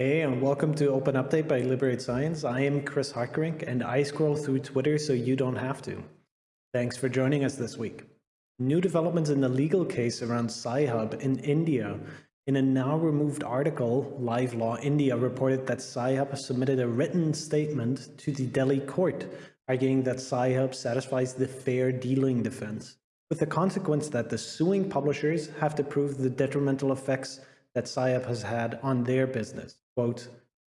Hey, and welcome to Open Update by Liberate Science. I am Chris Hartgerink, and I scroll through Twitter so you don't have to. Thanks for joining us this week. New developments in the legal case around Sci-Hub in India. In a now removed article, Live Law India reported that Sci-Hub submitted a written statement to the Delhi court, arguing that Sci-Hub satisfies the fair dealing defense, with the consequence that the suing publishers have to prove the detrimental effects that Sci-Hub has had on their business quote,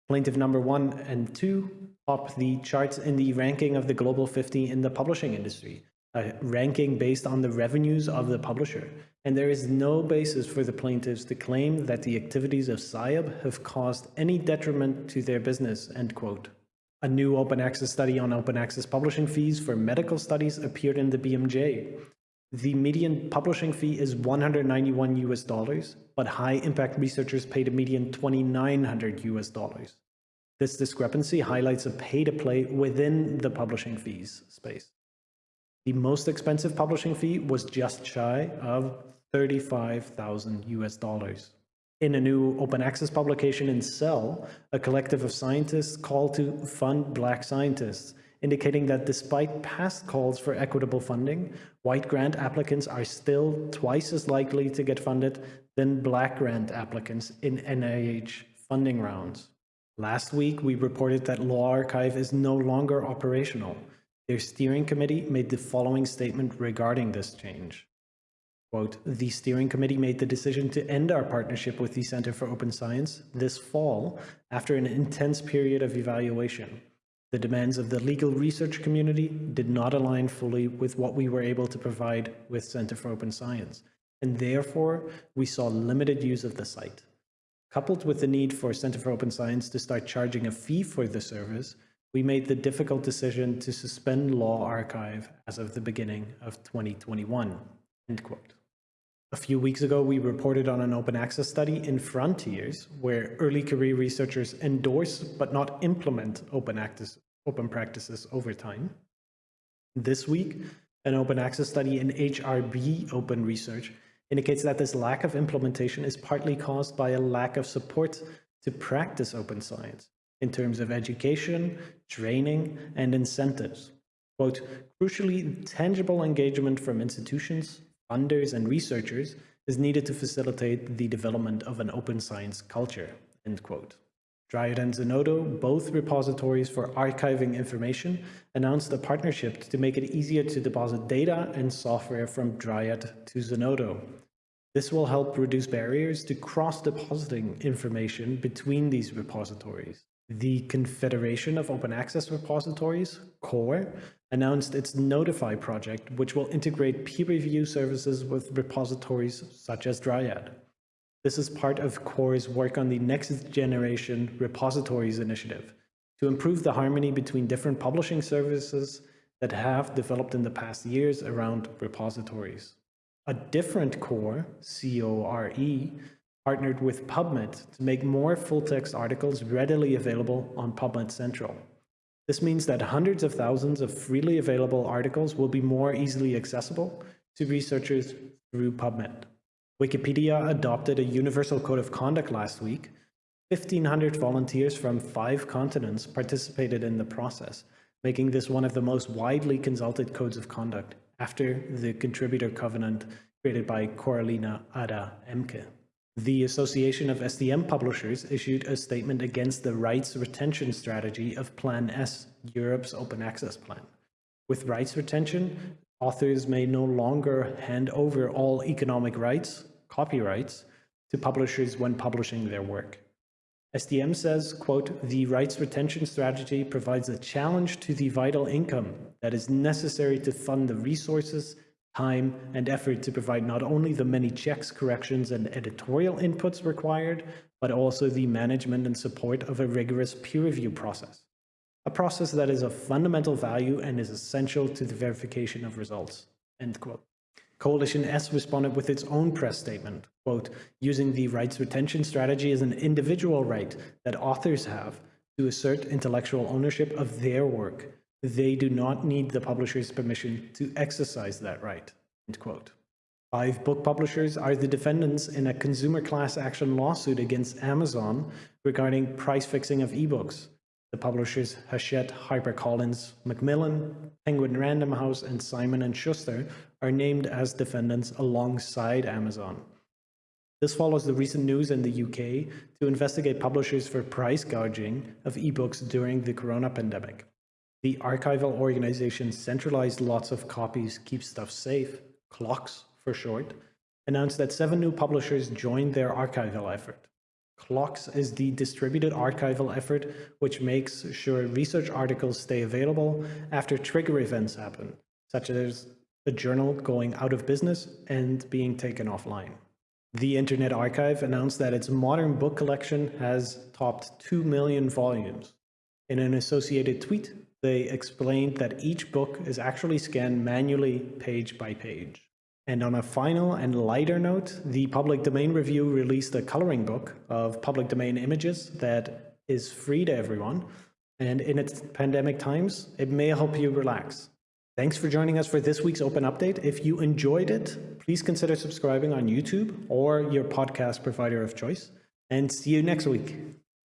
plaintiff number one and two top the charts in the ranking of the global 50 in the publishing industry, a ranking based on the revenues of the publisher. And there is no basis for the plaintiffs to claim that the activities of Sci-Hub have caused any detriment to their business, end quote. A new open access study on open access publishing fees for medical studies appeared in the BMJ. The median publishing fee is 191 US dollars, but high impact researchers paid a median 2900 US dollars. This discrepancy highlights a pay to play within the publishing fees space. The most expensive publishing fee was just shy of 35,000 US dollars. In a new open access publication in Cell, a collective of scientists called to fund black scientists indicating that despite past calls for equitable funding, white grant applicants are still twice as likely to get funded than black grant applicants in NIH funding rounds. Last week, we reported that LawArXiv is no longer operational. Their steering committee made the following statement regarding this change. Quote, the steering committee made the decision to end our partnership with the Center for Open Science this fall after an intense period of evaluation. The demands of the legal research community did not align fully with what we were able to provide with Center for Open Science, and therefore we saw limited use of the site. Coupled with the need for Center for Open Science to start charging a fee for the service, we made the difficult decision to suspend LawArXiv as of the beginning of 2021. End quote. A few weeks ago, we reported on an open access study in Frontiers, where early career researchers endorse but not implement open, open practices over time. This week, an open access study in HRB open research indicates that this lack of implementation is partly caused by a lack of support to practice open science in terms of education, training, and incentives. Quote, crucially, tangible engagement from institutions, funders and researchers is needed to facilitate the development of an open science culture, end quote. Dryad and Zenodo, both repositories for archiving information, announced a partnership to make it easier to deposit data and software from Dryad to Zenodo. This will help reduce barriers to cross-depositing information between these repositories. The Confederation of Open Access Repositories, COAR, announced its Notify project, which will integrate peer review services with repositories such as Dryad. This is part of COAR's work on the Next Generation Repositories Initiative to improve the harmony between different publishing services that have developed in the past years around repositories. A different core, C-O-R-E, partnered with PubMed to make more full-text articles readily available on PubMed Central. This means that hundreds of thousands of freely available articles will be more easily accessible to researchers through PubMed. Wikipedia adopted a universal code of conduct last week. 1,500 volunteers from five continents participated in the process, making this one of the most widely consulted codes of conduct after the contributor covenant created by Coraline Ada Ehmke. The Association of STM Publishers issued a statement against the rights retention strategy of Plan S, Europe's open access plan. With rights retention, authors may no longer hand over all economic rights, copyrights, to publishers when publishing their work. STM says, quote, the rights retention strategy provides a challenge to the vital income that is necessary to fund the resources time, and effort to provide not only the many checks, corrections, and editorial inputs required, but also the management and support of a rigorous peer review process. A process that is of fundamental value and is essential to the verification of results. End quote. Coalition S responded with its own press statement, quote, using the rights retention strategy as an individual right that authors have to assert intellectual ownership of their work they do not need the publisher's permission to exercise that right. End quote. Five book publishers are the defendants in a consumer class action lawsuit against Amazon regarding price fixing of ebooks. The publishers Hachette, HarperCollins, Macmillan, Penguin Random House, and Simon & Schuster are named as defendants alongside Amazon. This follows the recent news in the UK to investigate publishers for price gouging of ebooks during the corona pandemic. The archival organization Centralized Lots of Copies Keep Stuff Safe, CLOCKSS for short, announced that seven new publishers joined their archival effort. CLOCKSS is the distributed archival effort which makes sure research articles stay available after trigger events happen, such as a journal going out of business and being taken offline. The Internet Archive announced that its modern book collection has topped 2 million volumes. In an associated tweet, they explained that each book is actually scanned manually page by page. And on a final and lighter note, the Public Domain Review released a coloring book of public domain images that is free to everyone. And in its pandemic times, it may help you relax. Thanks for joining us for this week's Open Update. If you enjoyed it, please consider subscribing on YouTube or your podcast provider of choice. And see you next week.